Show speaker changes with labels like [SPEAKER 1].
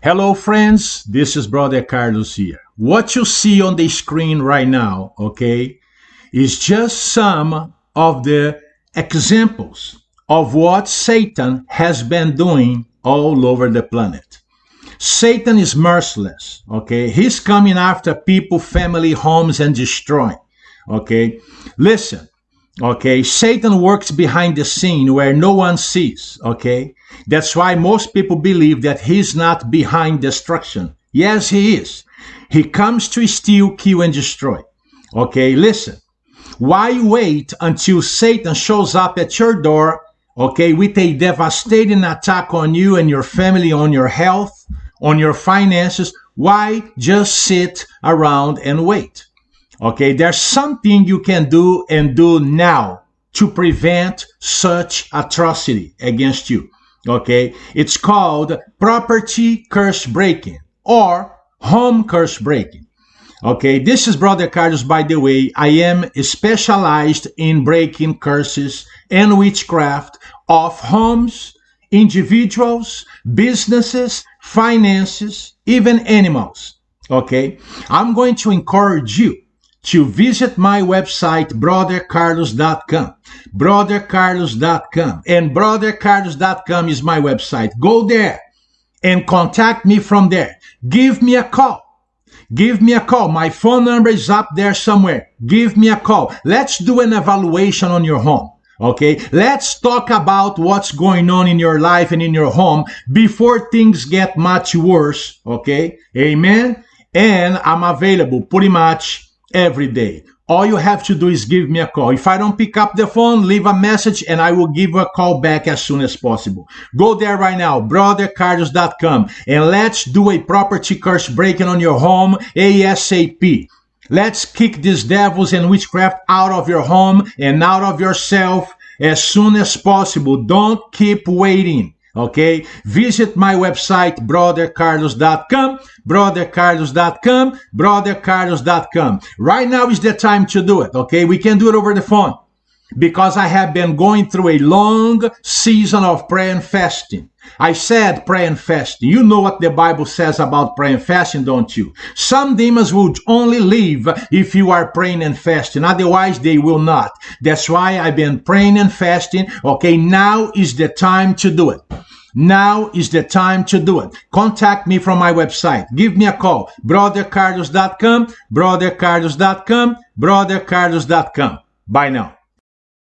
[SPEAKER 1] Hello, friends. This is Brother Carlos here. What you see on the screen right now, okay, is just some of the examples of what Satan has been doing all over the planet. Satan is merciless, okay? He's coming after people, family, homes, and destroying, okay? Listen, okay? Satan works behind the scene where no one sees, okay? That's why most people believe that he's not behind destruction. Yes, he is. He comes to steal, kill, and destroy. Okay, listen. Why wait until Satan shows up at your door, okay, with a devastating attack on you and your family, on your health, on your finances? Why just sit around and wait? Okay, there's something you can do and do now to prevent such atrocity against you. Okay, it's called property curse breaking or home curse breaking. Okay, this is Brother Carlos, by the way. I am specialized in breaking curses and witchcraft of homes, individuals, businesses, finances, even animals. Okay, I'm going to encourage you to visit my website, brothercarlos.com. Brothercarlos.com. And brothercarlos.com is my website. Go there and contact me from there. Give me a call. Give me a call. My phone number is up there somewhere. Give me a call. Let's do an evaluation on your home. Okay, let's talk about what's going on in your life and in your home before things get much worse. Okay, amen. And I'm available pretty much every day. All you have to do is give me a call. If I don't pick up the phone, leave a message and I will give a call back as soon as possible. Go there right now, brothercarlos.com, and let's do a property curse breaking on your home ASAP. Let's kick these devils and witchcraft out of your home and out of yourself as soon as possible. Don't keep waiting. Okay, visit my website brothercarlos.com, brothercarlos.com, brothercarlos.com. Right now is the time to do it. Okay, we can do it over the phone because I have been going through a long season of prayer and fasting. I said pray and fasting. You know what the Bible says about prayer and fasting, don't you? Some demons will only leave if you are praying and fasting. Otherwise, they will not. That's why I've been praying and fasting. Okay, now is the time to do it. Now is the time to do it. Contact me from my website. Give me a call. brothercarlos.com, brothercarlos.com, brothercarlos.com. Bye now.